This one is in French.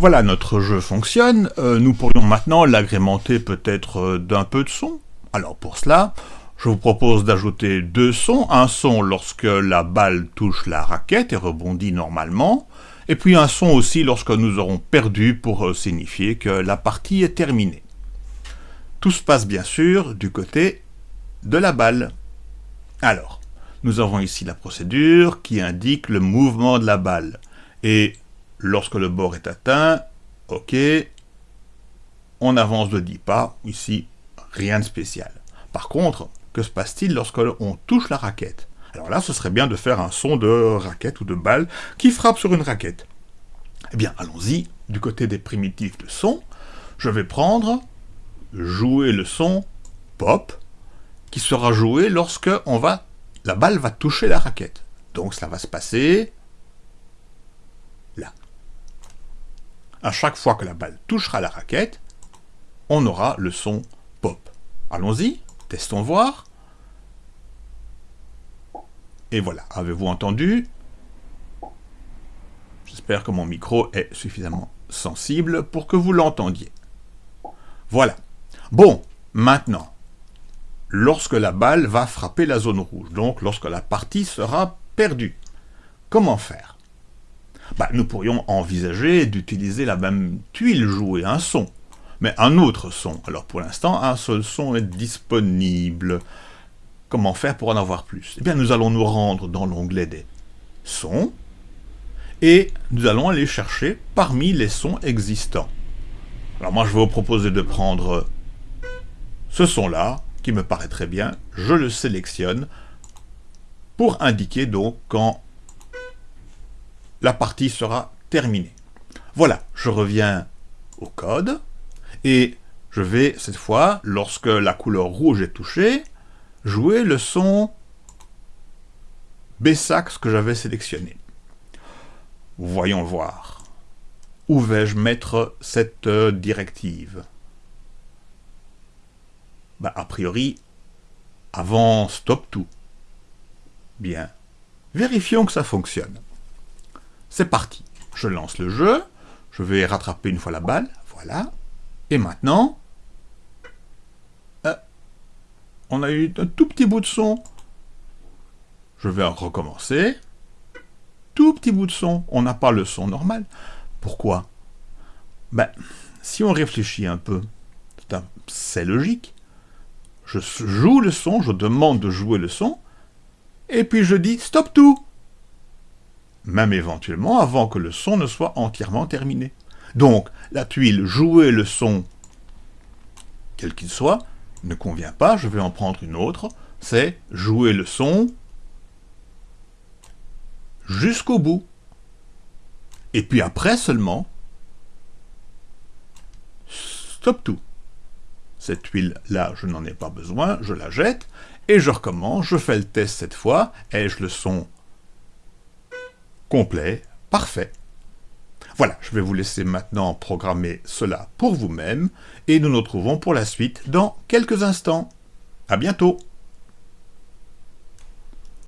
Voilà, notre jeu fonctionne. Euh, nous pourrions maintenant l'agrémenter peut-être euh, d'un peu de son. Alors pour cela, je vous propose d'ajouter deux sons. Un son lorsque la balle touche la raquette et rebondit normalement. Et puis un son aussi lorsque nous aurons perdu pour euh, signifier que la partie est terminée. Tout se passe bien sûr du côté de la balle. Alors, nous avons ici la procédure qui indique le mouvement de la balle. Et Lorsque le bord est atteint, ok, on avance de 10 pas, ici, rien de spécial. Par contre, que se passe-t-il lorsque l'on touche la raquette? Alors là, ce serait bien de faire un son de raquette ou de balle qui frappe sur une raquette. Eh bien, allons-y, du côté des primitifs de son, je vais prendre, jouer le son pop, qui sera joué lorsque on va, la balle va toucher la raquette. Donc ça va se passer à chaque fois que la balle touchera la raquette, on aura le son pop. Allons-y, testons voir. Et voilà, avez-vous entendu? J'espère que mon micro est suffisamment sensible pour que vous l'entendiez. Voilà. Bon, maintenant, lorsque la balle va frapper la zone rouge, donc lorsque la partie sera perdue, comment faire? Bah, nous pourrions envisager d'utiliser la même tuile jouer un son, mais un autre son. Alors pour l'instant, un seul son est disponible. Comment faire pour en avoir plus? Eh bien, nous allons nous rendre dans l'onglet des sons, et nous allons aller chercher parmi les sons existants. Alors moi, je vais vous proposer de prendre ce son-là, qui me paraît très bien, je le sélectionne, pour indiquer donc quand la partie sera terminée. Voilà, je reviens au code, et je vais, cette fois, lorsque la couleur rouge est touchée, jouer le son B-sax que j'avais sélectionné. Voyons voir. Où vais-je mettre cette euh, directive? Bah, A priori, avant stop tout. Bien. Vérifions que ça fonctionne. C'est parti. Je lance le jeu. Je vais rattraper une fois la balle. Voilà. Et maintenant, euh, on a eu un tout petit bout de son. Je vais recommencer. Tout petit bout de son. On n'a pas le son normal. Pourquoi? Ben, si on réfléchit un peu, c'est logique. Je joue le son, je demande de jouer le son, et puis je dis « stop tout » même éventuellement avant que le son ne soit entièrement terminé. Donc, la tuile « jouer le son », quel qu'il soit, ne convient pas, je vais en prendre une autre, c'est « jouer le son » jusqu'au bout. Et puis après seulement, stop tout. Cette tuile-là, je n'en ai pas besoin, je la jette, et je recommence, je fais le test cette fois, ai-je le son complet, parfait. Voilà, je vais vous laisser maintenant programmer cela pour vous-même, et nous nous retrouvons pour la suite dans quelques instants. À bientôt